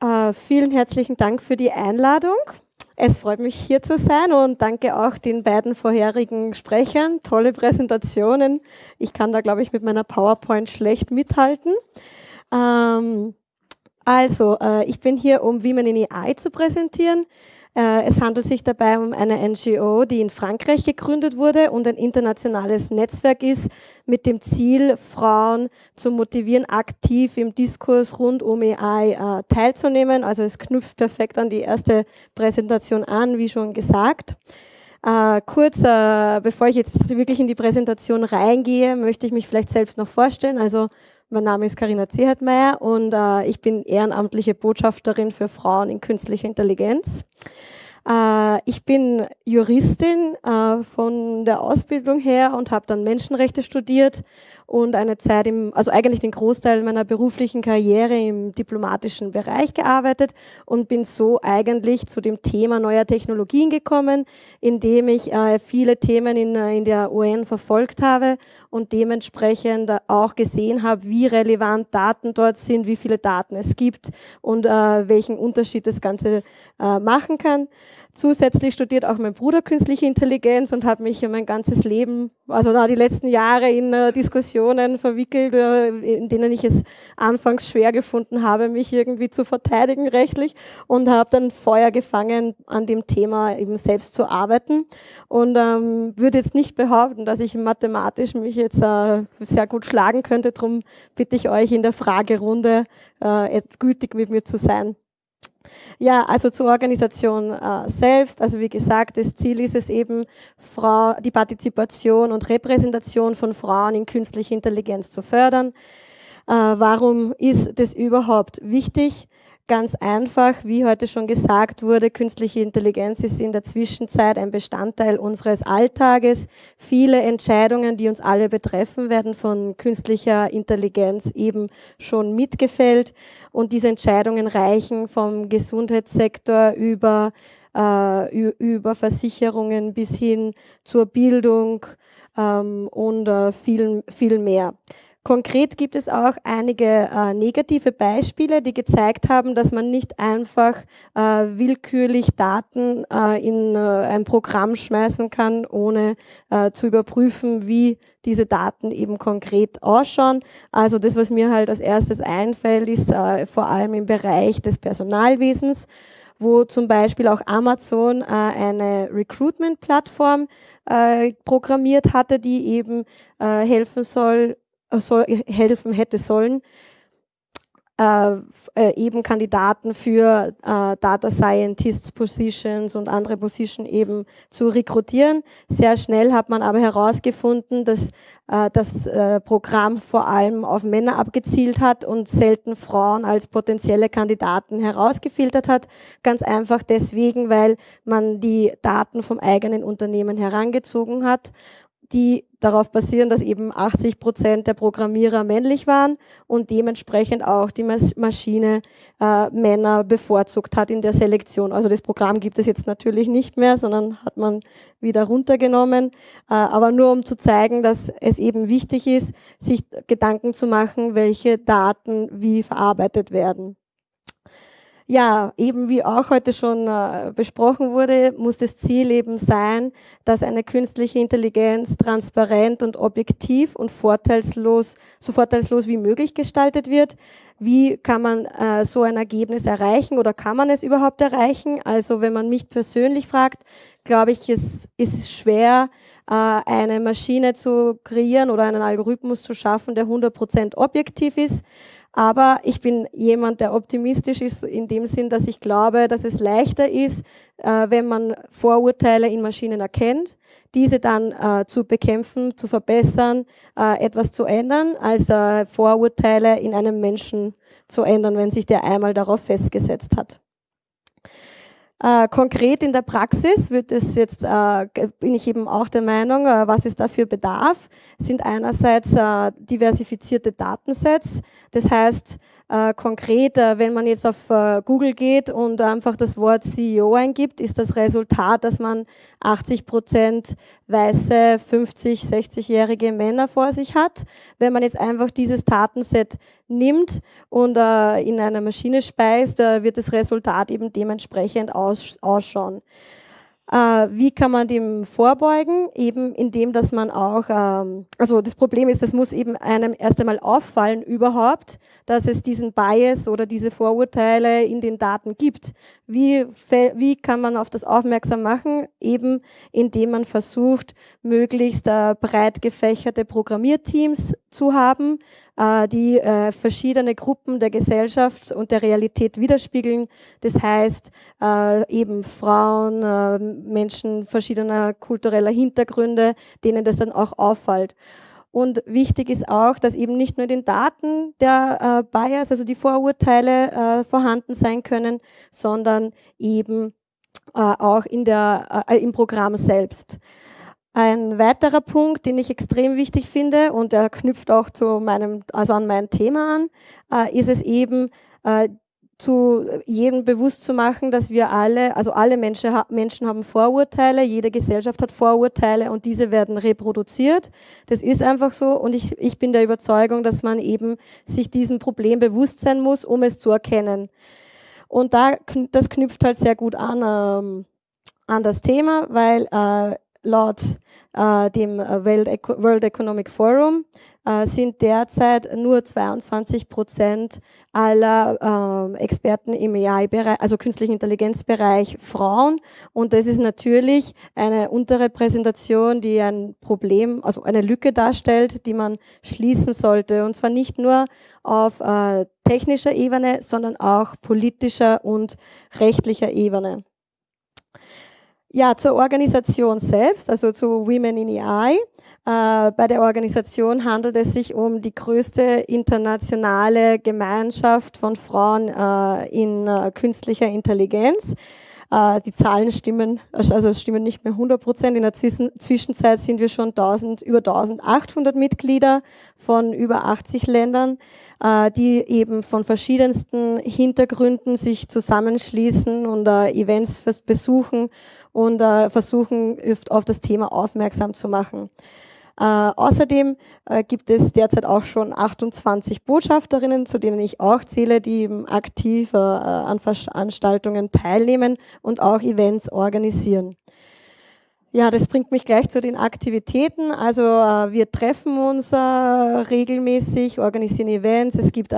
äh, vielen herzlichen Dank für die Einladung. Es freut mich hier zu sein und danke auch den beiden vorherigen Sprechern. Tolle Präsentationen. Ich kann da, glaube ich, mit meiner PowerPoint schlecht mithalten. Ähm, also, äh, ich bin hier, um Women in AI zu präsentieren. Äh, es handelt sich dabei um eine NGO, die in Frankreich gegründet wurde und ein internationales Netzwerk ist, mit dem Ziel, Frauen zu motivieren, aktiv im Diskurs rund um AI äh, teilzunehmen. Also es knüpft perfekt an die erste Präsentation an, wie schon gesagt. Äh, kurz, äh, bevor ich jetzt wirklich in die Präsentation reingehe, möchte ich mich vielleicht selbst noch vorstellen. Also mein Name ist Karina Zehetmeier und äh, ich bin ehrenamtliche Botschafterin für Frauen in künstlicher Intelligenz. Äh, ich bin Juristin äh, von der Ausbildung her und habe dann Menschenrechte studiert und eine Zeit im, also eigentlich den Großteil meiner beruflichen Karriere im diplomatischen Bereich gearbeitet und bin so eigentlich zu dem Thema neuer Technologien gekommen, indem ich äh, viele Themen in, der UN verfolgt habe und dementsprechend auch gesehen habe, wie relevant Daten dort sind, wie viele Daten es gibt und welchen Unterschied das Ganze machen kann. Zusätzlich studiert auch mein Bruder künstliche Intelligenz und hat mich mein ganzes Leben, also na, die letzten Jahre in äh, Diskussionen verwickelt, äh, in denen ich es anfangs schwer gefunden habe, mich irgendwie zu verteidigen rechtlich und habe dann Feuer gefangen, an dem Thema eben selbst zu arbeiten und ähm, würde jetzt nicht behaupten, dass ich mathematisch mich jetzt äh, sehr gut schlagen könnte. Darum bitte ich euch in der Fragerunde äh, gütig mit mir zu sein. Ja, also zur Organisation äh, selbst. Also wie gesagt, das Ziel ist es eben, Frau, die Partizipation und Repräsentation von Frauen in künstlicher Intelligenz zu fördern. Äh, warum ist das überhaupt wichtig? Ganz einfach, wie heute schon gesagt wurde, künstliche Intelligenz ist in der Zwischenzeit ein Bestandteil unseres Alltages. Viele Entscheidungen, die uns alle betreffen, werden von künstlicher Intelligenz eben schon mitgefällt. Und diese Entscheidungen reichen vom Gesundheitssektor über, äh, über Versicherungen bis hin zur Bildung ähm, und äh, viel, viel mehr. Konkret gibt es auch einige äh, negative Beispiele, die gezeigt haben, dass man nicht einfach äh, willkürlich Daten äh, in äh, ein Programm schmeißen kann, ohne äh, zu überprüfen, wie diese Daten eben konkret ausschauen. Also das, was mir halt als erstes einfällt, ist äh, vor allem im Bereich des Personalwesens wo zum Beispiel auch Amazon äh, eine Recruitment-Plattform äh, programmiert hatte, die eben äh, helfen soll, soll, helfen hätte sollen, äh, äh, eben Kandidaten für äh, Data Scientists Positions und andere Positionen eben zu rekrutieren. Sehr schnell hat man aber herausgefunden, dass äh, das äh, Programm vor allem auf Männer abgezielt hat und selten Frauen als potenzielle Kandidaten herausgefiltert hat. Ganz einfach deswegen, weil man die Daten vom eigenen Unternehmen herangezogen hat die darauf basieren, dass eben 80 Prozent der Programmierer männlich waren und dementsprechend auch die Maschine äh, Männer bevorzugt hat in der Selektion. Also das Programm gibt es jetzt natürlich nicht mehr, sondern hat man wieder runtergenommen. Äh, aber nur um zu zeigen, dass es eben wichtig ist, sich Gedanken zu machen, welche Daten wie verarbeitet werden. Ja, eben wie auch heute schon äh, besprochen wurde, muss das Ziel eben sein, dass eine künstliche Intelligenz transparent und objektiv und vorteilslos, so vorteilslos wie möglich gestaltet wird. Wie kann man äh, so ein Ergebnis erreichen oder kann man es überhaupt erreichen? Also wenn man mich persönlich fragt, glaube ich, es ist schwer, äh, eine Maschine zu kreieren oder einen Algorithmus zu schaffen, der 100% objektiv ist. Aber ich bin jemand, der optimistisch ist in dem Sinn, dass ich glaube, dass es leichter ist, äh, wenn man Vorurteile in Maschinen erkennt, diese dann äh, zu bekämpfen, zu verbessern, äh, etwas zu ändern, als äh, Vorurteile in einem Menschen zu ändern, wenn sich der einmal darauf festgesetzt hat. Äh, konkret in der Praxis wird es jetzt, äh, bin ich eben auch der Meinung, äh, was es dafür bedarf, sind einerseits äh, diversifizierte Datensets. Das heißt, Äh, konkret, wenn man jetzt auf äh, Google geht und einfach das Wort CEO eingibt, ist das Resultat, dass man 80 Prozent weiße 50, 60-jährige Männer vor sich hat. Wenn man jetzt einfach dieses Datenset nimmt und äh, in einer Maschine speist, äh, wird das Resultat eben dementsprechend aus, ausschauen. Äh, wie kann man dem vorbeugen? Eben indem, dass man auch, ähm, also das Problem ist, es muss eben einem erst einmal auffallen überhaupt, dass es diesen Bias oder diese Vorurteile in den Daten gibt. Wie, wie kann man auf das aufmerksam machen? Eben indem man versucht, möglichst äh, breit gefächerte Programmierteams zu haben, äh, die äh, verschiedene Gruppen der Gesellschaft und der Realität widerspiegeln. Das heißt äh, eben Frauen, Menschen verschiedener kultureller Hintergründe, denen das dann auch auffällt. Und wichtig ist auch, dass eben nicht nur in den Daten der Bias, also die Vorurteile vorhanden sein können, sondern eben auch in der, im Programm selbst. Ein weiterer Punkt, den ich extrem wichtig finde und der knüpft auch zu meinem, also an mein Thema an, äh, ist es eben, äh, zu jedem bewusst zu machen, dass wir alle, also alle Menschen, Menschen haben Vorurteile, jede Gesellschaft hat Vorurteile und diese werden reproduziert. Das ist einfach so und ich, ich bin der Überzeugung, dass man eben sich diesem Problem bewusst sein muss, um es zu erkennen. Und da, das knüpft halt sehr gut an, ähm, an das Thema, weil äh, laut äh, dem World, Eco World Economic Forum äh, sind derzeit nur 22 Prozent aller äh, Experten im AI-Bereich, also künstlichen Intelligenzbereich Frauen. Und das ist natürlich eine Unterrepräsentation, die ein Problem, also eine Lücke darstellt, die man schließen sollte. Und zwar nicht nur auf äh, technischer Ebene, sondern auch politischer und rechtlicher Ebene. Ja, zur Organisation selbst, also zu Women in AI. Äh, bei der Organisation handelt es sich um die größte internationale Gemeinschaft von Frauen äh, in äh, künstlicher Intelligenz. Äh, die Zahlen stimmen, also stimmen nicht mehr 100 Prozent. In der Zwischenzeit sind wir schon 1000, über 1800 Mitglieder von über 80 Ländern, äh, die eben von verschiedensten Hintergründen sich zusammenschließen und äh, Events besuchen und versuchen, auf das Thema aufmerksam zu machen. Äh, außerdem äh, gibt es derzeit auch schon 28 Botschafterinnen, zu denen ich auch zähle, die eben aktiv äh, an Veranstaltungen teilnehmen und auch Events organisieren. Ja, das bringt mich gleich zu den Aktivitäten. Also äh, wir treffen uns äh, regelmäßig, organisieren Events. Es gibt äh,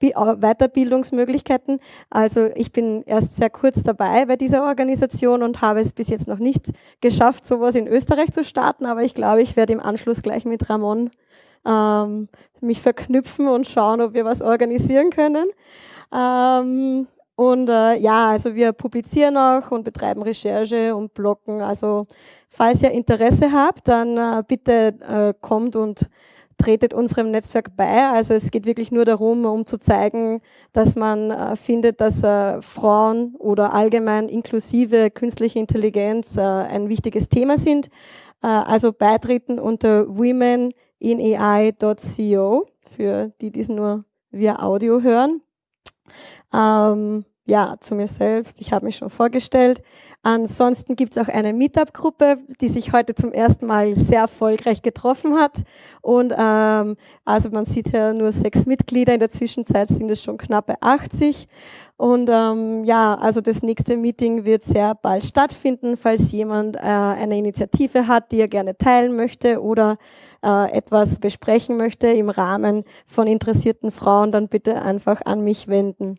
Weiterbildungsmöglichkeiten. Also ich bin erst sehr kurz dabei bei dieser Organisation und habe es bis jetzt noch nicht geschafft, sowas in Österreich zu starten. Aber ich glaube, ich werde im Anschluss gleich mit Ramon ähm, mich verknüpfen und schauen, ob wir was organisieren können. Ähm, und äh, ja, also wir publizieren auch und betreiben Recherche und bloggen. Also falls ihr Interesse habt, dann äh, bitte äh, kommt und tretet unserem Netzwerk bei. Also es geht wirklich nur darum, um zu zeigen, dass man äh, findet, dass äh, Frauen oder allgemein inklusive künstliche Intelligenz äh, ein wichtiges Thema sind. Äh, also beitreten unter womeninai.co für die, die es nur via Audio hören. Ähm, ja, zu mir selbst. Ich habe mich schon vorgestellt. Ansonsten gibt es auch eine Meetup-Gruppe, die sich heute zum ersten Mal sehr erfolgreich getroffen hat. Und ähm, also man sieht hier nur sechs Mitglieder. In der Zwischenzeit sind es schon knappe 80. Und ähm, ja, also das nächste Meeting wird sehr bald stattfinden, falls jemand äh, eine Initiative hat, die er gerne teilen möchte oder äh, etwas besprechen möchte im Rahmen von interessierten Frauen, dann bitte einfach an mich wenden.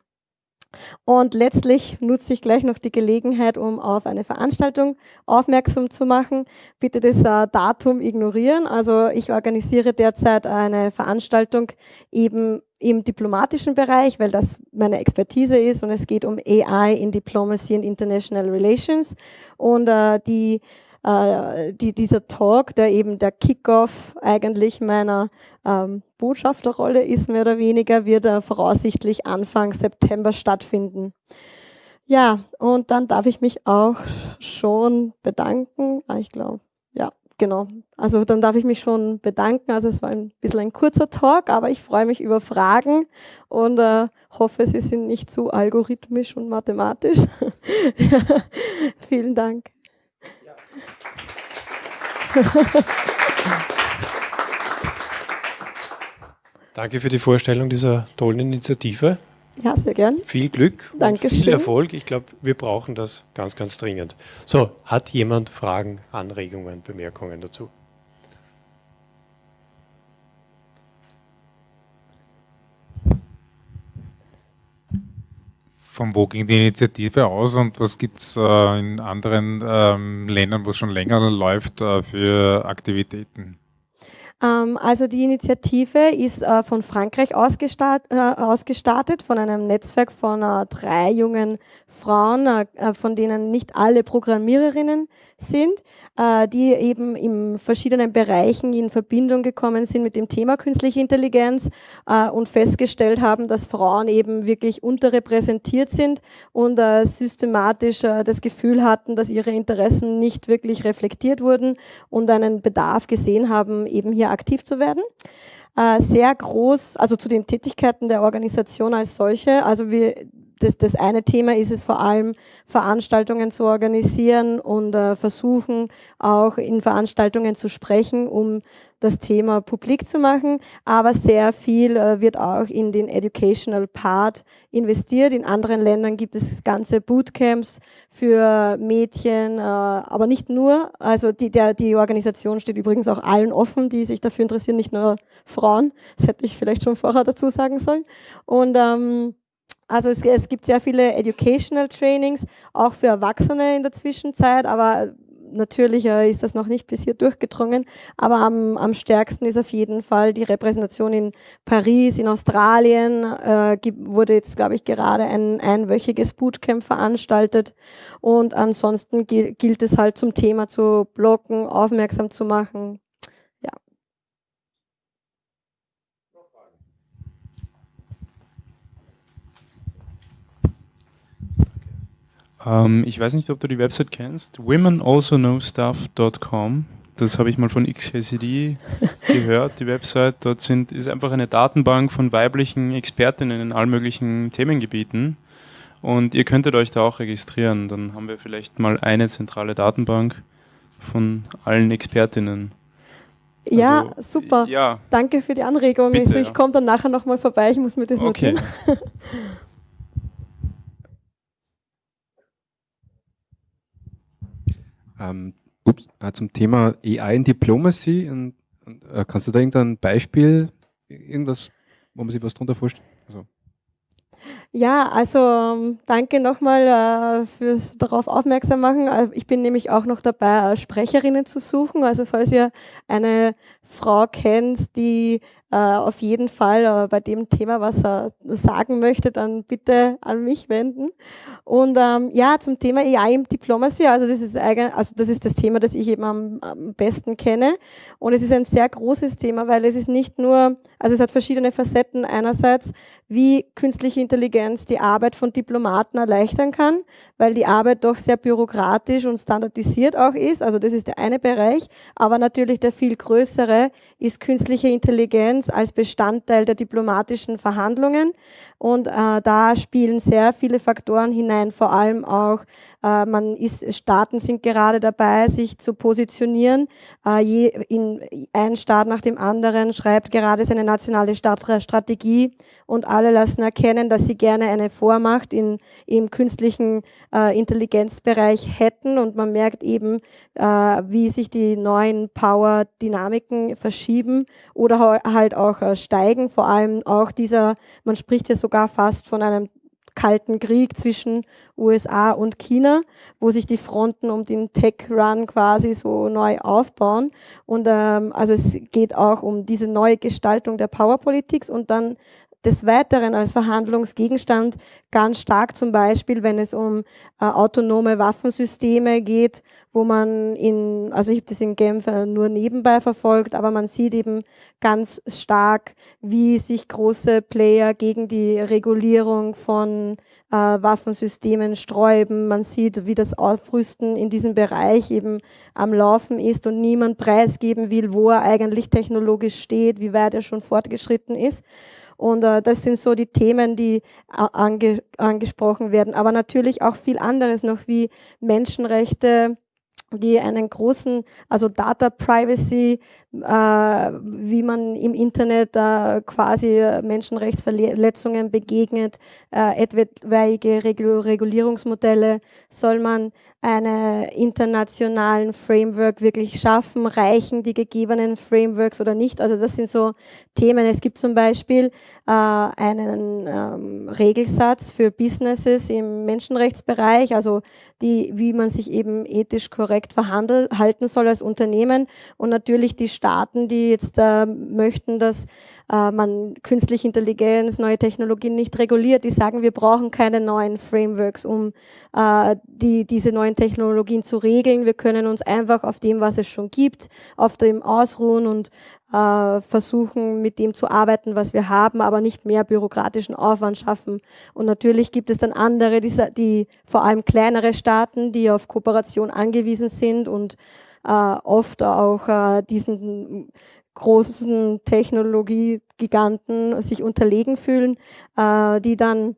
Und letztlich nutze ich gleich noch die Gelegenheit, um auf eine Veranstaltung aufmerksam zu machen. Bitte das äh, Datum ignorieren. Also ich organisiere derzeit eine Veranstaltung eben im diplomatischen Bereich, weil das meine Expertise ist und es geht um AI in Diplomacy and International Relations. Und äh, die äh, die, dieser Talk, der eben der Kickoff eigentlich meiner ähm, Botschafterrolle ist, mehr oder weniger, wird er voraussichtlich Anfang September stattfinden. Ja, und dann darf ich mich auch schon bedanken. Ah, ich glaube, ja, genau. Also dann darf ich mich schon bedanken. Also es war ein bisschen ein kurzer Talk, aber ich freue mich über Fragen und äh, hoffe, sie sind nicht zu algorithmisch und mathematisch. Vielen Dank. Danke für die Vorstellung dieser tollen Initiative. Ja, sehr gern. Viel Glück Danke und viel Erfolg. Ich glaube, wir brauchen das ganz, ganz dringend. So, hat jemand Fragen, Anregungen, Bemerkungen dazu? Von wo ging die Initiative aus und was gibt es äh, in anderen ähm, Ländern, wo es schon länger läuft, äh, für Aktivitäten? Ähm, also die Initiative ist äh, von Frankreich ausgestart, äh, ausgestartet, von einem Netzwerk von äh, drei jungen Frauen, von denen nicht alle Programmiererinnen sind, die eben in verschiedenen Bereichen in Verbindung gekommen sind mit dem Thema künstliche Intelligenz und festgestellt haben, dass Frauen eben wirklich unterrepräsentiert sind und systematisch das Gefühl hatten, dass ihre Interessen nicht wirklich reflektiert wurden und einen Bedarf gesehen haben, eben hier aktiv zu werden. Äh, sehr groß, also zu den Tätigkeiten der Organisation als solche. Also wir, das, das eine Thema ist es vor allem, Veranstaltungen zu organisieren und äh, versuchen auch in Veranstaltungen zu sprechen, um das Thema publik zu machen, aber sehr viel äh, wird auch in den Educational Part investiert. In anderen Ländern gibt es ganze Bootcamps für Mädchen, äh, aber nicht nur. Also die, der, die Organisation steht übrigens auch allen offen, die sich dafür interessieren, nicht nur Frauen. Das hätte ich vielleicht schon vorher dazu sagen sollen. Und ähm, also es, es, gibt sehr viele Educational Trainings, auch für Erwachsene in der Zwischenzeit, aber natürlich äh, ist das noch nicht bis hier durchgedrungen, aber am, am stärksten ist auf jeden Fall die Repräsentation in Paris, in Australien, äh, wurde jetzt, glaube ich, gerade ein einwöchiges Bootcamp veranstaltet und ansonsten gilt es halt zum Thema zu blocken, aufmerksam zu machen. Ähm, ich weiß nicht, ob du die Website kennst. womenalsoknowstuff.com. Das habe ich mal von XKCD gehört, die Website. Dort sind, ist einfach eine Datenbank von weiblichen Expertinnen in allen möglichen Themengebieten. Und ihr könntet euch da auch registrieren. Dann haben wir vielleicht mal eine zentrale Datenbank von allen Expertinnen. Ja, also, super. Ja. Danke für die Anregung. Bitte, also ich ja. komme dann nachher nochmal vorbei, ich muss mir das okay. notieren. Ähm, ups, äh, zum Thema AI in Diplomacy. Und, und, äh, kannst du da irgendein Beispiel, irgendwas, wo man sich was darunter vorstellt? Also. Ja, also ähm, danke nochmal äh, fürs darauf aufmerksam machen. Äh, ich bin nämlich auch noch dabei, äh, Sprecherinnen zu suchen. Also falls ihr eine Frau kennt, die äh, auf jeden Fall äh, bei dem Thema was er sagen möchte, dann bitte an mich wenden. Und ähm, ja, zum Thema AI im Diplomacy, also das ist eigen, also das ist das Thema, das ich eben am, am besten kenne. Und es ist ein sehr großes Thema, weil es ist nicht nur, also es hat verschiedene Facetten. Einerseits, wie künstliche Intelligenz die Arbeit von Diplomaten erleichtern kann, weil die Arbeit doch sehr bürokratisch und standardisiert auch ist. Also das ist der eine Bereich. Aber natürlich der viel größere ist künstliche Intelligenz als Bestandteil der diplomatischen Verhandlungen. Und äh, da spielen sehr viele Faktoren hinein, vor allem auch, äh, man ist, Staaten sind gerade dabei, sich zu positionieren. Äh, je, in, ein Staat nach dem anderen schreibt gerade seine nationale Strategie und alle lassen erkennen, dass sie gerne eine Vormacht in, im künstlichen äh, Intelligenzbereich hätten. Und man merkt eben, äh, wie sich die neuen Power-Dynamiken verschieben oder halt auch äh, steigen. Vor allem auch dieser, man spricht ja sogar fast von einem kalten Krieg zwischen USA und China, wo sich die Fronten um den Tech-Run quasi so neu aufbauen. Und ähm, also es geht auch um diese neue Gestaltung der Powerpolitik und dann des Weiteren als Verhandlungsgegenstand ganz stark zum Beispiel, wenn es um äh, autonome Waffensysteme geht, wo man in, also ich habe das in Genf äh, nur nebenbei verfolgt, aber man sieht eben ganz stark, wie sich große Player gegen die Regulierung von äh, Waffensystemen sträuben. Man sieht, wie das Aufrüsten in diesem Bereich eben am Laufen ist und niemand preisgeben will, wo er eigentlich technologisch steht, wie weit er schon fortgeschritten ist. Und äh, das sind so die Themen, die äh, ange angesprochen werden. Aber natürlich auch viel anderes noch wie Menschenrechte, die einen großen, also Data Privacy, wie man im Internet äh, quasi Menschenrechtsverletzungen begegnet, äh, etwaige Regulierungsmodelle, soll man einen internationalen Framework wirklich schaffen, reichen die gegebenen Frameworks oder nicht? Also das sind so Themen. Es gibt zum Beispiel äh, einen ähm, Regelsatz für Businesses im Menschenrechtsbereich, also die, wie man sich eben ethisch korrekt verhalten soll als Unternehmen und natürlich die Staaten, die jetzt äh, möchten, dass äh, man künstliche Intelligenz, neue Technologien nicht reguliert, die sagen, wir brauchen keine neuen Frameworks, um äh, die, diese neuen Technologien zu regeln. Wir können uns einfach auf dem, was es schon gibt, auf dem ausruhen und äh, versuchen, mit dem zu arbeiten, was wir haben, aber nicht mehr bürokratischen Aufwand schaffen. Und natürlich gibt es dann andere, die, die vor allem kleinere Staaten, die auf Kooperation angewiesen sind und oft auch äh, diesen großen Technologiegiganten sich unterlegen fühlen, äh, die dann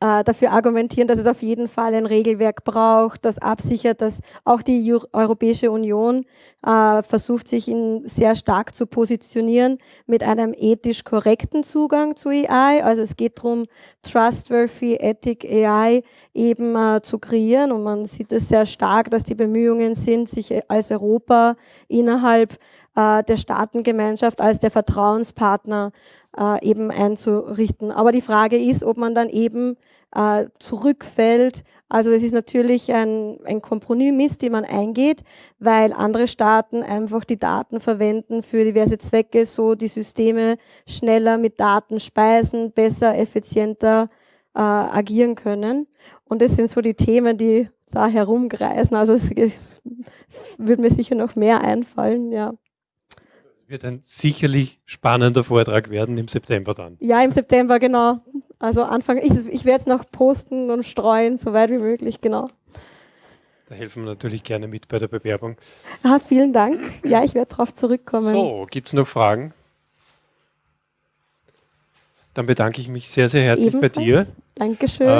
äh, dafür argumentieren, dass es auf jeden Fall ein Regelwerk braucht, das absichert, dass auch die Europäische Union äh, versucht, sich in sehr stark zu positionieren mit einem ethisch korrekten Zugang zu AI. Also es geht darum, trustworthy Ethic AI eben äh, zu kreieren und man sieht es sehr stark, dass die Bemühungen sind, sich als Europa innerhalb äh, der Staatengemeinschaft als der Vertrauenspartner äh, eben einzurichten. Aber die Frage ist, ob man dann eben äh, zurückfällt. Also es ist natürlich ein, ein Kompromiss, den man eingeht, weil andere Staaten einfach die Daten verwenden für diverse Zwecke, so die Systeme schneller mit Daten speisen, besser, effizienter äh, agieren können. Und das sind so die Themen, die da herumkreisen. Also es, es würde mir sicher noch mehr einfallen, ja. Wird ein sicherlich spannender Vortrag werden im September dann. Ja, im September, genau. Also Anfang, ich, ich werde es noch posten und streuen, so weit wie möglich, genau. Da helfen wir natürlich gerne mit bei der Bewerbung. Ah, vielen Dank. Ja, ich werde darauf zurückkommen. So, gibt es noch Fragen? Dann bedanke ich mich sehr, sehr herzlich Ebenfalls. bei dir. Dankeschön. Äh,